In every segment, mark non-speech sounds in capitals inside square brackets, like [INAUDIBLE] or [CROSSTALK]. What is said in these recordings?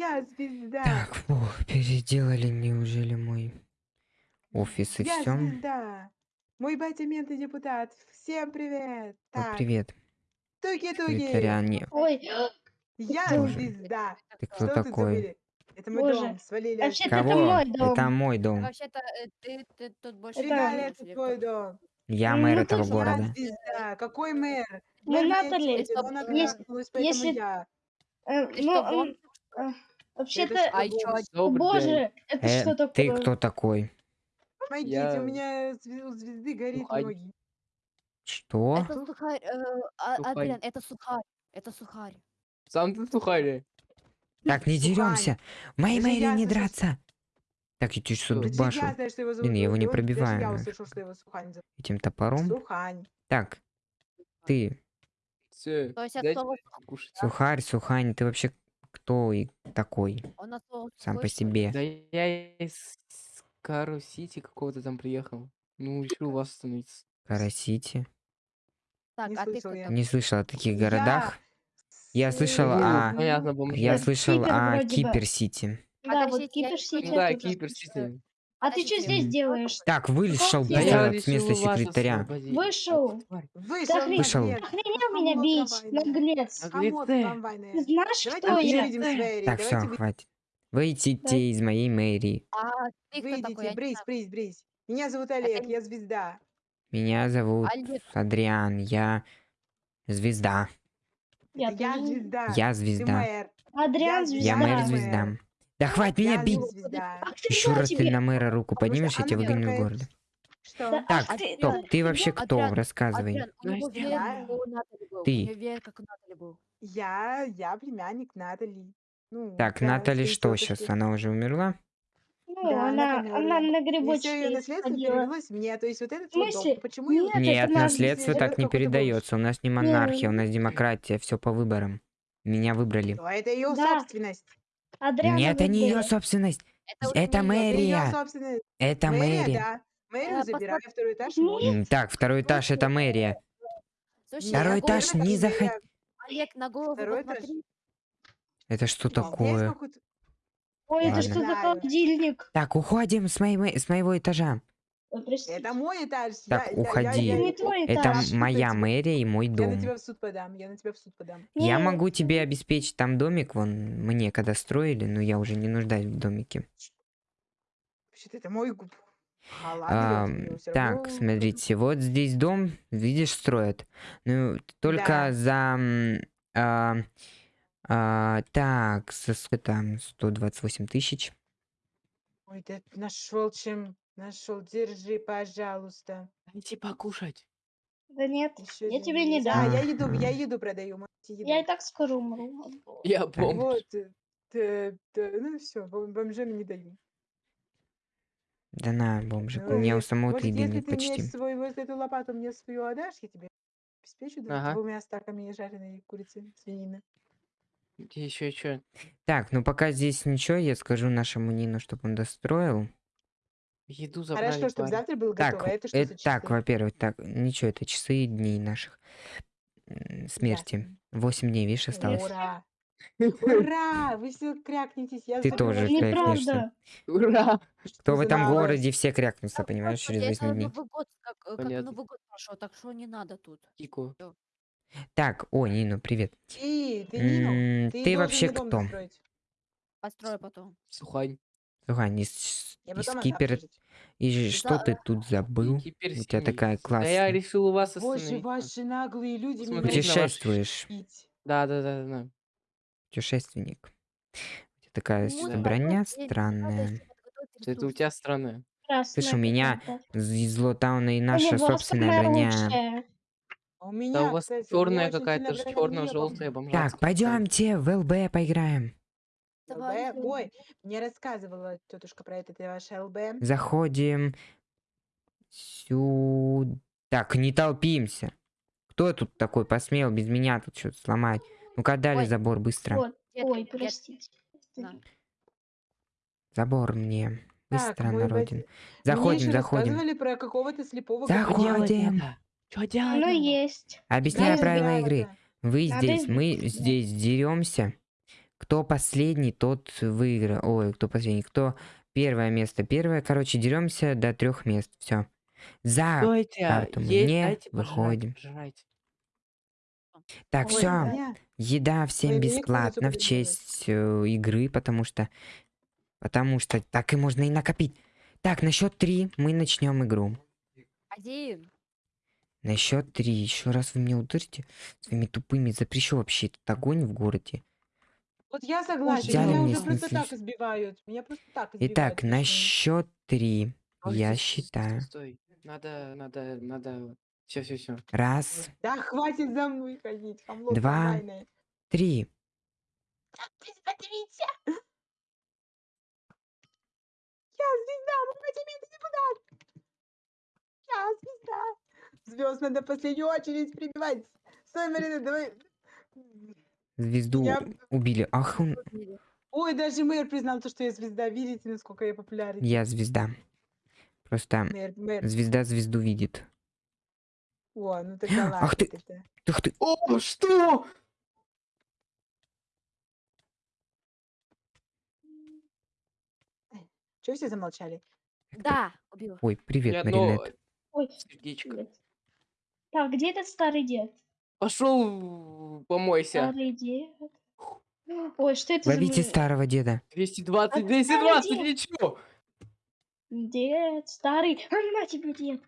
Я звезда. Так, фух, переделали неужели мой офис и Я все? звезда. Мой батя мент и депутат. Всем привет. Ну, Так, привет. туки-туки. Ой, Я Боже. звезда. Ты кто Что такой? забыли? Это мой Боже. дом. Свалили. Вообще-то это Кого? мой дом. Это мой дом. Вообще-то э, ты, ты тут больше живешь, это твой дом. Я Ну, мэр тут этого я города. Звезда. Какой мэр? Ну, Мэр на Натали, если- я. Э, Ты ну, э, вообще-то, А о боже, это Э, что ты такое? кто такой? Помогите, Я- у меня у звезды горит Сухарь. ноги. Что? Это сухарь, э, а- Сухарь. Адриан, это сухарь, это сухарь. Сам ты сухарь. Так, не деремся. Мэре я не слышу, драться. Так, я чуть что Что? Даже дубашу я знаю, его Блин, я его не пробиваю, я услышал, что его Сухань зовут. этим топором. Сухань. Так, ты, Все, сухарь, сухань, ты вообще кто и такой? Сам по себе. Да я из Кару Сити какого-то там приехал. Ну, решил у вас остановиться. Карасити. Так, Не а ты слышал кто я. Не слышал о таких Я городах. Я слышал о-. Я слышал о. Кипер-Сити. Да, вот Подождите, я Кипер не Сити. поняла. Да, я А ты что здесь делаешь? Так, вышел Да я с места секретаря. Вышел. Вышел, Вышел. Охренел меня бить, наглец. Ты знаешь, кто я? Так, все, хватит. Выйдите из моей мэрии. А Выйдите, брысь, знаю. брысь, брысь. Меня зовут Олег, я звезда. Меня зовут. Адриан. Я звезда. Я звезда. Я звезда. Адриан звезда. Я мэр. звезда. Да хватит меня бить! Еще раз ты на мэра руку поднимешь, я тебя выгоню из города. Что? Так, ах ты, стоп, да. ты вообще кто? Адриан, Рассказывай. Адриан. Ты. Я, я племянник Натали. Ну, Так, да, Натали что сейчас? Она уже умерла? Ну, Да, она она, она на И все ее наследство перевелось мне. То есть вот этот В вот. Почему. Нет, Нет, наследство так не передается. У нас не монархия, у нас демократия, все по выборам. Меня выбрали. То это ее Да. собственность. Адриан Нет, это не ее собственность. Это, Это Это мэрия. собственность. Это Мэрия, мэрия. да. Мэрию Э, забирай, второй этаж Нет. Так, второй этаж это мэрия. Слушай, Второй на голову этаж не заход- Олег, на голову Второй этаж. Это что Здесь такое? Ой, это Ладно. что за холодильник? Так, уходим с, моей, мо- с моего этажа. Ой, простите. Это мой этаж. Так, я, я- я- уходи. я- Это не я- Это моя мэрия и мой Я на дом. тебя в суд подам. Я на тебя в суд подам. Я Не, могу тебе обеспечить там домик, вон, мне когда строили, но я уже не нуждаюсь в домике. Вообще-то это мой губ. А ладно, я всё так, равно- смотрите, вот здесь дом, видишь, строят. Ну, только Да. за... а, а, так, сколько там? 128 тысяч. Ой, ты нашел чем. Нашел. Держи, пожалуйста. Дайте покушать. Да нет, Ещё я тебе не дам. А, я еду, я [LAUGHS] еду продаю. можете еду. Я и так скоро умру. Я бомж. Вот. э, т- т- ну все, бомжам не даю. Да на, бомжик, у Ну, меня у самого Может, еды если нет ты мне почти. свой, вот эту лопату мне свою отдашь, я тебе обеспечу Ага. двумя стаками жареной курицы, свинины. Еще что? Так, ну пока здесь ничего, я скажу нашему Нину, чтобы он достроил. Еду забрали. Хорошо, чтобы парень. завтра было Так, готово. А это что это так, во-первых, так, ничего, это часы дней наших смерти. Восемь дней, видишь, осталось. Ура! [LAUGHS] Ура! Вы все крякнетесь. Я Ты тоже крякнешься. Ура! Кто в этом городе, все крякнутся, понимаешь, через Господи, 8 это дней. Новый год, как, э, как Понятно. Новый год прошел, так что не надо тут. Кику. Так, о, Нину, привет. Ты, ты Нину, ты Ты вообще кто? достроить. Построю потом. Сухань. Отдам Кипера... жить. И что ты тут забыл? У тебя такая Да я классная. решил у вас Боже, остановиться. ваши наглые люди меня. Путешествуешь. Да, да, да, да. путешественник. У тебя такая Ну, с- вот броня странная. Это у тебя странное. Красная Слышь, у меня из Злотауна и наша собственная броня. А У Да меня, у вас кстати, черная какая-то, черно-желтая бомжатская. Так, пойдемте в ЛБ поиграем. ЛБ? Ой, мне рассказывала тетушка про это, это ваше ЛБ. Заходим сюда. Так, не толпимся. Кто тут такой посмел без меня тут что-то сломать? Ну-ка, дали Ой. забор быстро. Вот. Ой, простите. Забор мне. Так, Быстро, мой народин. Мне Заходим, еще заходим. про какого-то слепого Заходим. Что делать? Ну есть. Объясняю правила игры. Вы Надо здесь, мы здесь деремся. Кто последний, тот выиграл. Ой, кто последний, кто первое место. Первое, короче, деремся до трех мест. Все. За Стойте, карту мы есть, не выходим. пожрать. Так, Ой, все. Еда всем Ой, бесплатно в честь э, игры, потому что... Потому что так и можно и накопить. Так, на счет три мы начнем игру. Один. На счет три. Еще раз вы меня ударите своими тупыми. Запрещу вообще этот огонь в городе. Вот я согласна, Взяли меня мне уже просто снесли. так избивают. Меня просто так избивают. Итак, на счет три. Я Ой, стой, стой, считаю. Стой, надо, надо, надо. Все, все, все. Раз, Да хватит за мной ходить, хамло Два. комбайное. три. Смотрите! Я звезда, мой батимент депутат! Я звезда! Звезд надо в последнюю очередь прибивать. Стой, Марина, давай. Звезду Я- убили. Ах, он... Ой, даже мэр признал то, что я звезда. Видите, насколько я популярен? Я звезда. Просто Мэр, мэр. звезда звезду видит. О, ну тогда ладно. [GASPS] Ах ты- тогда. Ух ты. О, что? Чего все замолчали? Да, убил. Ой, привет, одно Маринет. Ой, сердечко. привет. Так, где этот старый дед? Пошел, помойся. Старый дед. Ой, что это Ловите за... старого деда. 220, А 220, где? ничего. Дед, старый. А, на тебе, дед.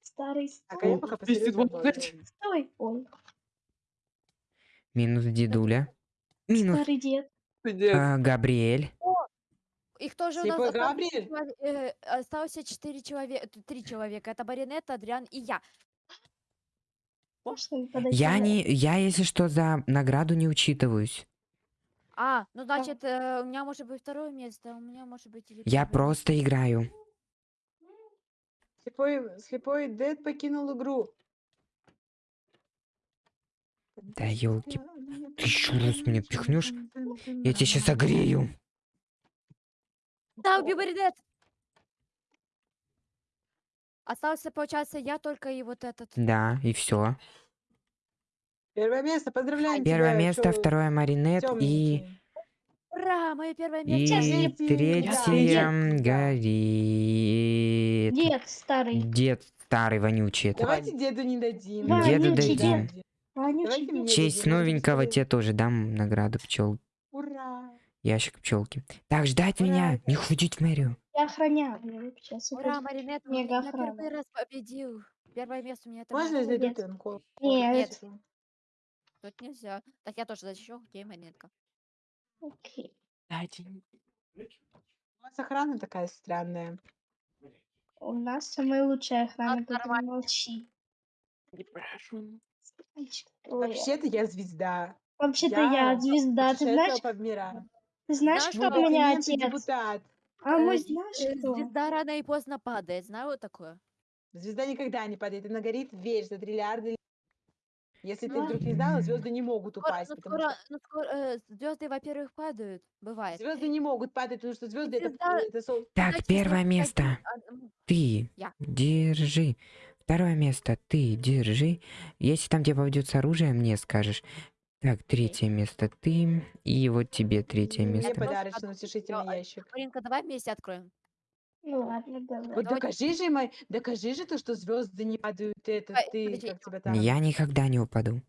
Старый, Так, а стой. пока 220. посерьезнее Стой. Ой, Минус дедуля. Минус старый дед. А, Габриэль. Их тоже у нас Слепой осталось э, остался четыре человека, три человека. Это Баринет, Адриан и я. Подойти? Я не, я если что за награду не учитываюсь. А, ну значит, э, у меня может быть второе место, а у меня может быть или Я просто играю. Слепой, слепой Дед покинул игру. Да елки. Ты еще раз меня пихнешь? Я тебя сейчас огрею. Да, убил Баринет! Остался, получается, я только и вот этот. Да, и все. Первое место, поздравляем Первое тебя, место, чё второе Маринет и. Ура, мое первое и место! Третий, третье горит. Дед, старый. Дед старый вонючий. это. Давайте деду не дадим. Да, Деду дадим. В честь новенького тебе тоже дам награду пчел. Ура! Ящик пчелки. Так, ждать Ура. меня, не ходить в мэрию. Я охраняю. Сейчас. Ура, Маринет, Мега я охрана. первый раз победил. Первое место у меня это Можно я зайду Нет. Нет. Тут нельзя. Так я тоже защищу, окей, Маринетка. Окей. Дайте. У вас охрана такая странная. У нас самая лучшая охрана, Так, поэтому молчи. Не прошу. Вообще-то я звезда. Вообще-то я звезда. Ты знаешь, путешествовала по мирам. ты знаешь, кто у меня отец? депутат. А мой Э, знаешь э, кто? Звезда рано и поздно падает, знаю вот такое? Звезда никогда не падает. Она горит весь за триллиарды. лет. Если ты Ну. вдруг не знала, звезды не могут Скоро, упасть, ну, потому скоро, что ну, скоро, э, звезды, во-первых, падают, бывает. звезды не могут падать, потому что звезды это, звезда- это сол- Так, Знаете, первое место. а, м, Ты Я. держи. Второе место ты держи. Если там тебе попадется оружие, мне скажешь. Так, третье место ты. И вот тебе третье Мне место. подарочный утешительный сделала. ящик. Маринка, давай вместе откроем. Ну ладно, давай. Вот докажи же, мой, докажи же то, что звезды не падают. Это Давай, ты, подожди. как тебя там. Я никогда не упаду.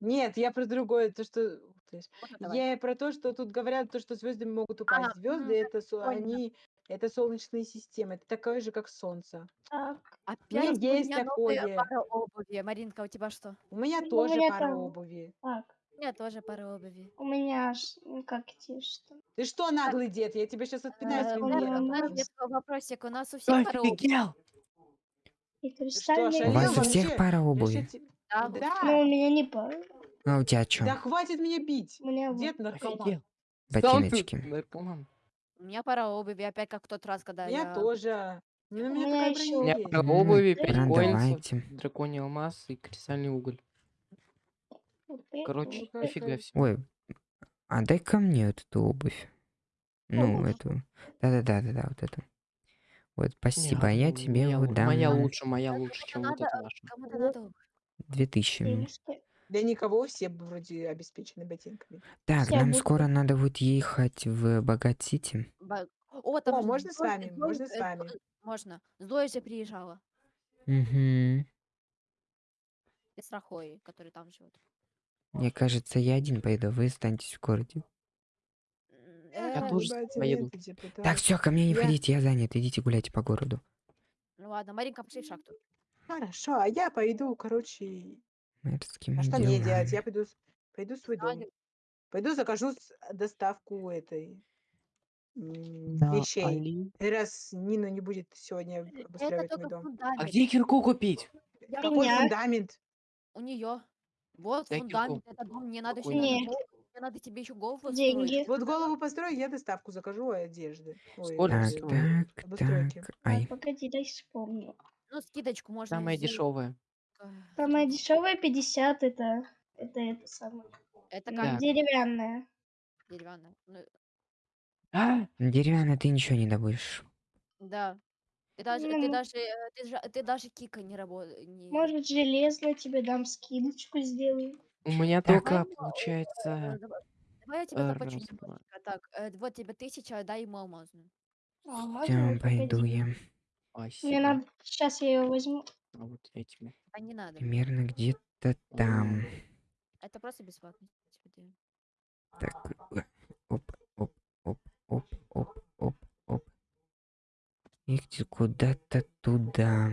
Нет, я про другое, то что. Ух ты ж. Вот давай. Я про то, что тут говорят, то, что звезды могут упасть. А, Звезды мгм, это со- поняла. они, это солнечные системы, это такое же, как Солнце. Так, Опять у есть меня новая такое. пара обуви. Маринка, у тебя что? У меня Ну, у тоже меня пара там- обуви. так. У меня тоже пара обуви. У меня аж, ну как тебе что? Ты что, наглый дед? Я тебя сейчас отпинаю Э, своим у нас есть вопросик, у нас у всех пара обуви. Офигел! И У вас у вообще? всех пара Я обуви. Да, Да, Но у меня не пара. А у тебя что? да хватит меня бить. У меня вот. Дед наркоман. Ботиночки. наркоман. У меня пара обуви, опять как в тот раз, когда Я я... тоже. Ну, у меня меня такая ещё- У меня есть. М, обуви, пять Ну, драконий алмаз и кристальный уголь. Короче. Ну, себе. Ой, а дай ко мне вот эту обувь. Ну, Обувь? эту. Да-да-да-да-да, вот эту. Вот, спасибо, Не, я ну, тебе моя, вот лу- дам моя на лучше, моя лучше, чем вот надо, эта ваша. Кому-то надо обувь. 2000. мне. Денежки. Для никого все вроде обеспечены ботинками. Так, Всё, нам буду- скоро надо будет ехать в Богат-Сити. Ба- О, там О, же можно с Зоя- вами? Зоя- Можно с э, вами? Можно. Зоя же приезжала. Угу. И с Рахой, который там живет. Мне кажется, я один пойду, вы останетесь в городе. М, Я э, тоже поеду. Так, все, ко мне не Я- ходите, я занят, идите гуляйте по городу. Ну ладно, Маринка, пошли в шахту. Хорошо, а я пойду, короче... Мэрскими А что мне делать? Я пойду, с- пойду в свой дом. Знаю. Пойду закажу с- доставку этой м, Да, вещей. Али. Раз Нина не будет сегодня Это обустраивать мой только дом. А фундамент. где кирку купить? Я Какой Меня. фундамент? У нее. Вот Дай фундамент, это дом. Мне надо еще Какой? надо Не. гол- мне надо тебе еще голову Деньги. Вот голову построю, я доставку закажу одежды. Ой, Сколько Так, э, так, обустройки. так. А, Ай, погоди, дай вспомню. Ну, скидочку можно Самая сделать. дешевая. Самая дешевая 50 это это это самое Это как Так. деревянная. деревянная. Ну, А, деревянно ты ничего не добудешь. да. Ты даже, ты Ну, даже, э, ты, же- ты даже кика не работаешь. Может железно тебе дам скидочку сделаю. у меня Так. только получается... Давай, давай я тебе э, заплачу. Так, э, вот тебе тысяча, дай ему алмазную. Можно? Все, пойду я. Мне надо сейчас я ее возьму. А вот этими. А не надо. Примерно где-то там. Это просто бесплатно. тебе даю. Так, э, оп, оп, оп, оп, оп, оп, оп. И куда-то туда.